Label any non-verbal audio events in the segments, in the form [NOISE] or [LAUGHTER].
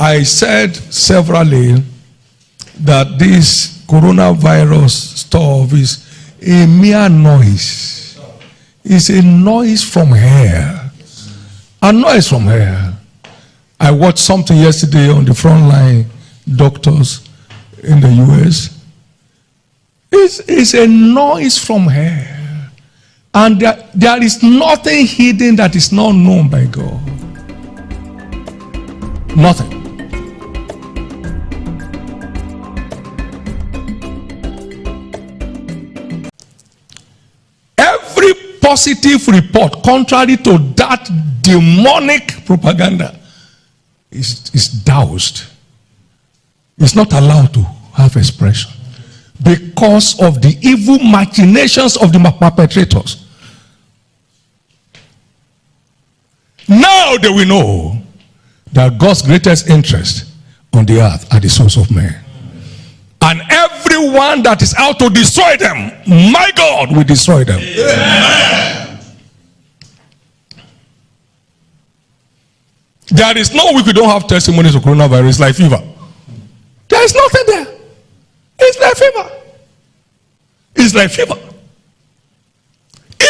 I said severally that this coronavirus stuff is a mere noise. It's a noise from hell. A noise from hell. I watched something yesterday on the front line doctors in the US. It's, it's a noise from hell. And there, there is nothing hidden that is not known by God. Nothing. Positive report, contrary to that demonic propaganda, is, is doused. It's not allowed to have expression because of the evil machinations of the perpetrators. Now they will know that God's greatest interest on the earth are the souls of men. And everyone that is out to destroy them, my God will destroy them. Amen. There is no week we don't have testimonies of coronavirus like fever. There is nothing there. It's like fever. It's like fever.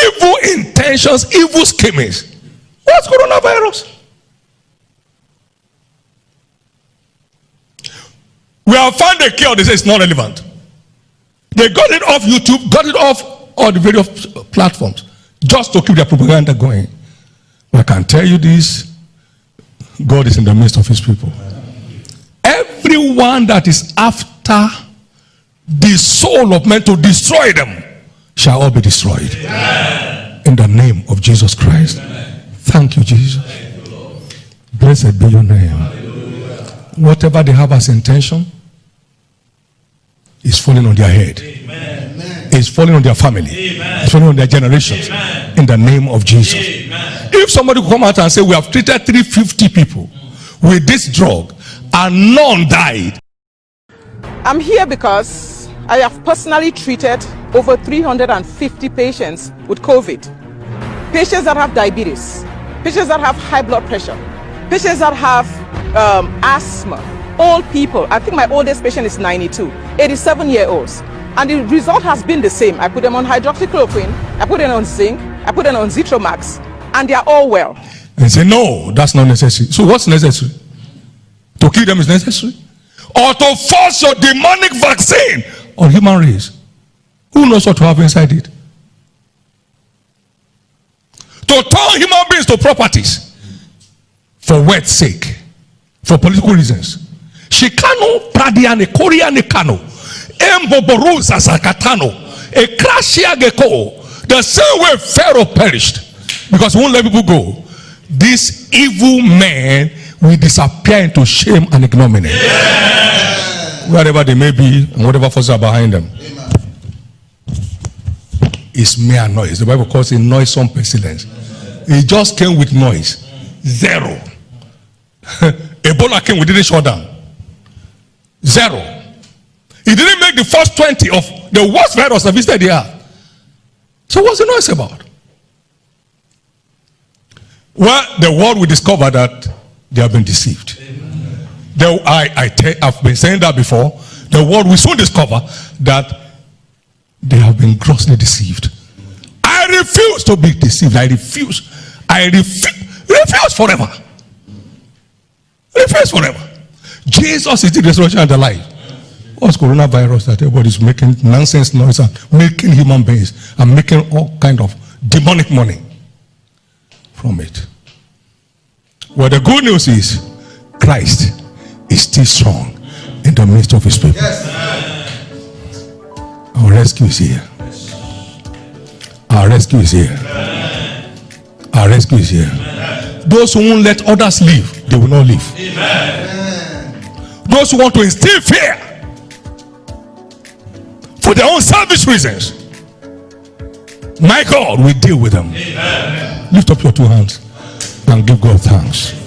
Evil intentions, evil schemings. What's coronavirus? We have found a cure. They say it's not relevant. They got it off YouTube, got it off all the various platforms just to keep their propaganda going. But I can tell you this God is in the midst of his people. Everyone that is after the soul of men to destroy them shall all be destroyed. Amen. In the name of Jesus Christ. Amen. Thank you, Jesus. Thank you, Blessed be your name. Hallelujah. Whatever they have as intention is falling on their head. Amen. It's falling on their family. It's falling on their generations. In the name of Jesus. If somebody come out and say, we have treated 350 people with this drug and none died. I'm here because I have personally treated over 350 patients with COVID. Patients that have diabetes, patients that have high blood pressure, patients that have um, asthma, old people. I think my oldest patient is 92, 87 year olds. And the result has been the same. I put them on hydroxychloroquine, I put them on zinc, I put them on Zithromax, and they are all well. And say, no, that's not necessary. So what's necessary? To kill them is necessary? Or to force your demonic vaccine on human race. Who knows what to have inside it? To turn human beings to properties for wealth's sake, for political reasons. Shikano pradiane koriane kano. Emboboruza zakatano. A crashia geko. The same way Pharaoh perished. Because he won't let people go. This evil man will disappear into shame and ignominy. Yeah. Wherever they may be and whatever forces are behind them. Amen. It's mere noise. The Bible calls it noisome pestilence. It just came with noise. Zero. [LAUGHS] Ebola came, we didn't shut down. Zero. He didn't make the first 20 of the worst virus that visited the earth. So what's the noise about? Well, the world will discover that they have been deceived. The, I, I I've been saying that before. The world will soon discover that they have been grossly deceived. I refuse to be deceived. I refuse. I refuse, refuse forever. Refuse forever. Jesus is the resurrection and the life. What's coronavirus that everybody's making nonsense noise and making human beings and making all kind of demonic money from it? Well, the good news is Christ is still strong in the midst of his people. Yes. Our rescue is here. Our rescue is here. Our rescue is here. Those who won't let others live, they will not live. Those who want to instill fear for their own selfish reasons, my God will deal with them. Lift up your two hands and give God thanks.